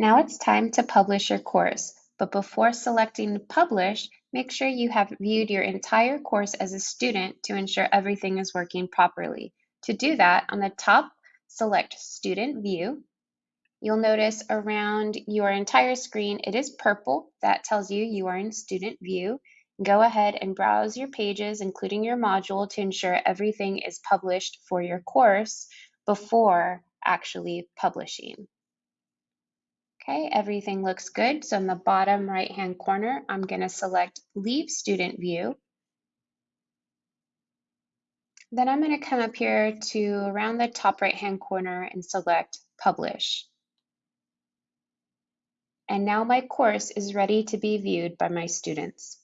Now it's time to publish your course, but before selecting Publish, make sure you have viewed your entire course as a student to ensure everything is working properly. To do that, on the top, select Student View. You'll notice around your entire screen, it is purple. That tells you you are in Student View. Go ahead and browse your pages, including your module, to ensure everything is published for your course before actually publishing. Okay, everything looks good. So in the bottom right-hand corner, I'm going to select Leave Student View. Then I'm going to come up here to around the top right-hand corner and select Publish. And now my course is ready to be viewed by my students.